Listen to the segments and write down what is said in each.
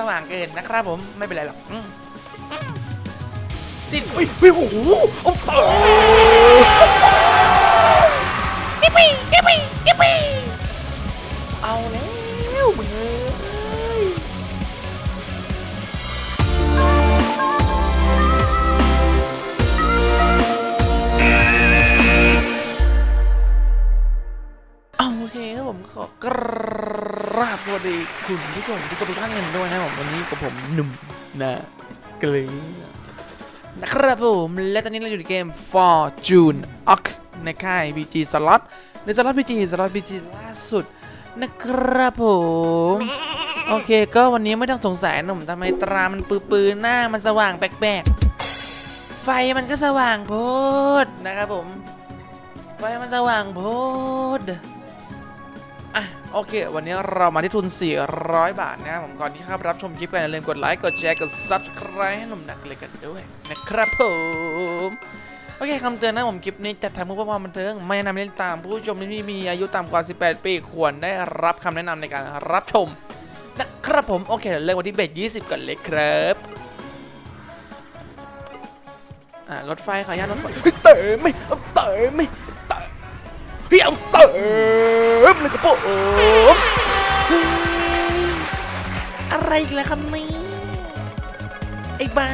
สว่างเกินนะครับผมไม่เป็นไรหรอกอืมสิ้นอุ้ยอุ้ยโอ้โหโอ้โหยิปปี้ยิปปี้ยิปปี้เอาแล้วมึง โอเคครับผมขอกราบสวัสดีคุณผู้ชมทุกคนทุกท่านกันด้วยนะครับผมวันนี้กับผมหนุ่มนะเกลือนะครับผมและตอนนี้เราอยู่ในเกม Fortune Ox ในค่าย BG Slot ในสล็อต BG สล็อต BG ล่าสุดนะครับผมโอเคก็วันนี้ไม่ต้องสงสัยหนุ่มทำไมตรามันปื้อๆหน้ามันสว่างแปลกๆไฟมันก็สว่างโพดนะครับผมไฟมันสว่างโพด โอเค วันนี้เรามาที่ทุน 400 บาทนะครับผมก่อนที่เข้ารับชมคลิปกันอย่าลืมกดไลค์กดแชร์กด Subscribe ให้หนุ่มนักเลยกันด้วยนะครับผมโอเคคำเตือนนะผมคลิปนี้จัดทำเพื่อความบันเทิงไม่แนะนำเล่นตามผู้ชมที่มีอายุต่ำกว่า 18 ปีควรได้รับคำแนะนำในการรับชมนะครับผมโอเคเดี๋ยวเริ่มวันที่เบส20ก่อนเลยครับอ่ารถไฟขออนุญาตรถไฟเต๋อไม่เต๋อไม่เต๋อเฮ้ยเอา เต๋อเลยกระโปรงเฮ้ยอะไรอีกแล้วครับนี่ไอ้บ้า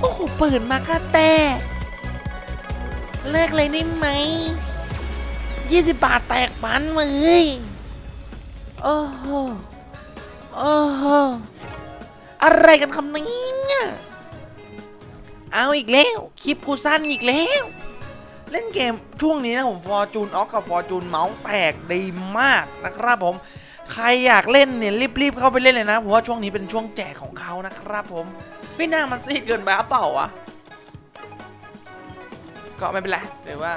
โอ้โหเปิดมาก็แต่ เลิกเลยได้ไหมยี่สิบบาทแตกปันเลยโอ้โหโอ้โหอะไรกันคำนี้เอาอีกแล้ว คลิปกูสั้นอีกแล้ว เล่นเกมช่วงนี้นะผมฟอร์จูนออกกับฟอร์จูนเมาส์แตกดีมากนะครับผม ใครอยากเล่นเนี่ยรีบๆเข้าไปเล่นเลยนะเพราะว่าช่วงนี้เป็นช่วงแจกของเขานะครับผมไม่น่ามันซีดเกินไปหรือเปล่าวะก็ไม่เป็นไรหรือว่า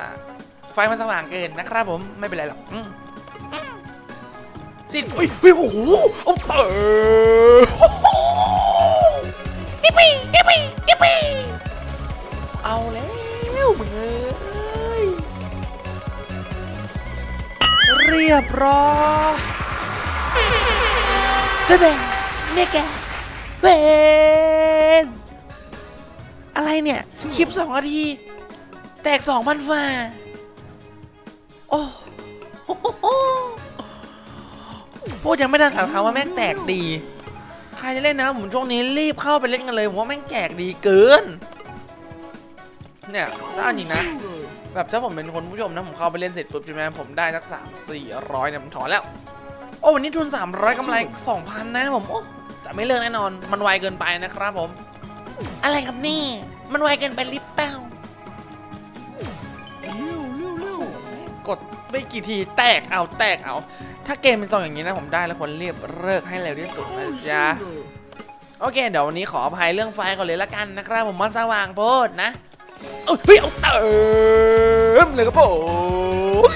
ไฟมันสว่างเกินนะครับผมไม่เป็นไรหรอกอืมซีดอุ้ยอุ้ยโอ้โหเอาเต๋อยิปปี้ยิปปี้ยิปปี้เอาแล้วมึงเอ้ เรียบร้อยเซเบนเมแกเวนอะไรเนี่ย คลิปสองนาที แตกสองพันฝ่าโอ้โหพูดยังไม่ได้ถามเขาว่าแม่งแตกดี ใครจะเล่นนะผมช่วงนี้รีบเข้าไปเล่นกันเลย ผมว่าแม่งแจกดีเกิน เนี่ยถ้าจริงนะ แบบถ้าผมเป็นคนผู้ชมนะผมเข้าไปเล่นเสร็จปุ๊บใช่ไหมผมได้สักสามสี่ร้อยเนี่ยผมถอนแล้ว โอ้วันนี้ทุน300กำไร2,000นะผมโอ้แต่ไม่เลิกแน่นอน มันไวเกินไปนะครับผม อะไรครับนี่ มันไวเกินไปริบเป้ากดไม่กี่ทีแตกเอาแตกเอา ถ้าเกมเป็นทรงอย่างนี้นะผมได้แล้วคนเรียบเลิกให้เร็วที่สุดนะจ๊ะโอเค เดี๋ยววันนี้ขออภัยเรื่องไฟก่อนเลยละกันนะครับผมมันสว่างโพดนะ เอ้ยเฮ้ยเอาเติมเลยครับผม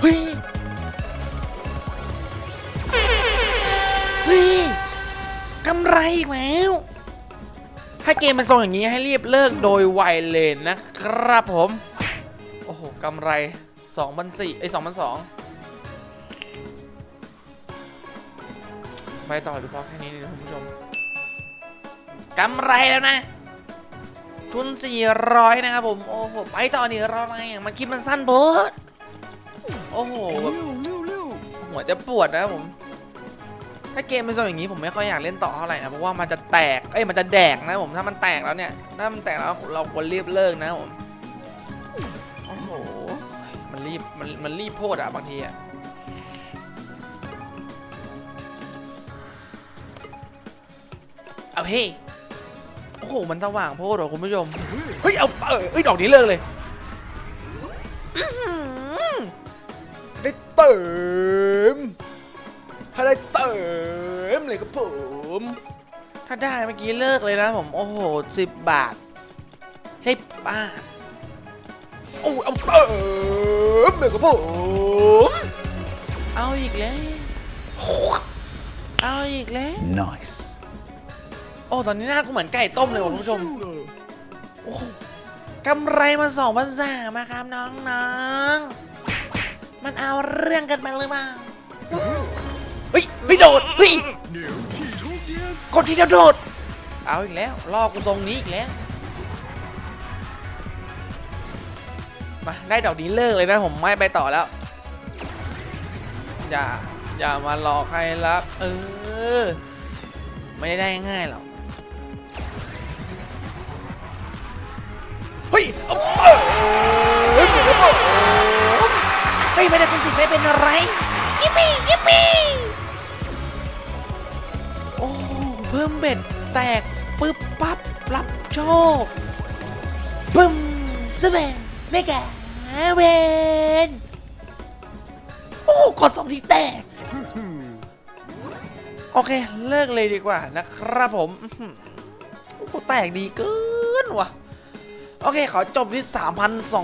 เฮ้ยเฮ้ยกำไรอีกแล้ว ถ้าเกมมันทรงอย่างนี้ให้รีบเลิกโดยไวเลยนะครับผม โอ้โหกำไร2 0 0ไอ้2,002ไปต่อหรือพอแค่นี้นะคุณผู้ชมกำไรแล้วนะ ทุน 400 นะครับผม โอ้โห ไปต่อนี่รออะไรอะมันคลิปมันสั้นโบดโอ้โหแบบหัวจะปวดนะครับผม ถ้าเกมเป็นทรงอย่างนี้ผมไม่ค่อยอยากเล่นต่อเท่าไหร่นะเพราะว่ามันจะแตก เอ้ย มันจะแดกนะผม ถ้ามันแตกแล้วเนี่ย ถ้ามันแตกแล้วเราควรรีบเลิกนะผม โอ้โห มันรีบ มัน มันรีบโพดอะบางทีอะเอาเฮ้ หมันสว่างโพดเหรอคุณผู้ชมเฮ้ยเอาเออเอ้ยดอกนี้เลิกเลยอื้อหือได้เติมถ้าได้เติมเลยครับผมถ้าได้เมื่อกี้เลิกเลยนะผมโอ้โหสิบบาท ใช่ป้าโอ้เอาเติมเลยครับผมเอาอีกแล้วเอาอีกแล้ว Nice. โอ้ตอนนี้หน้ากูเหมือนไก่ต้มเลยว่ะคุณผู้ชมโอ้โหกำไรมาสองพันสามาครับน้องๆมันเอาเรื่องกันไปหรือเปล่าฮ้ยโดดเฮ้ยกดทีเดียวโดด เอาอีกแล้วล่อกูตรงนี้อีกแล้วมาได้ดอกนี้เลิกเลยนะผมไม่ไปต่อแล้ว อย่าอย่ามาหลอกใครรับเออ ไม่ได้ได้ง่ายหรอก เฮ้ยเอาเฮ้ยเฮ้ยไม่ได้คุณสิไม่เป็นอะไรยิปปี้ยิปปี้โอ้เพิ่มเบ็ดแตกปึ๊บปั๊บรับโชคปึ้มสเปนไม่แก่เวนโอ้กดสองทีแตกโอเค เลิกเลยดีกว่านะครับผมโอ้แตกดีเกินว่ะ โอเค ขอจบที่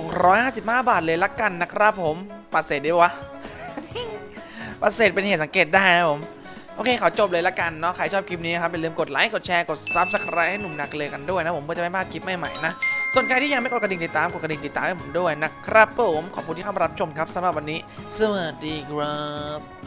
3,255 บาทเลยละกันนะครับผมปัดเศษได้วะปัดเศษเป็นเหตุสังเกตได้นะผม โอเค ขอจบเลยละกันเนาะ ใครชอบคลิปนี้ครับอย่าลืมกดไลค์ กดแชร์ กด Subscribe ให้หนุ่มหนักเลยกันด้วยนะผม เพื่อจะไม่พลาดคลิปใหม่ๆนะ ส่วนใครที่ยังไม่กดกระดิ่งติดตาม กดกระดิ่งติดตามให้ผมด้วยนะครับผม ขอบคุณที่เข้ามารับชมครับสำหรับวันนี้ สวัสดีครับ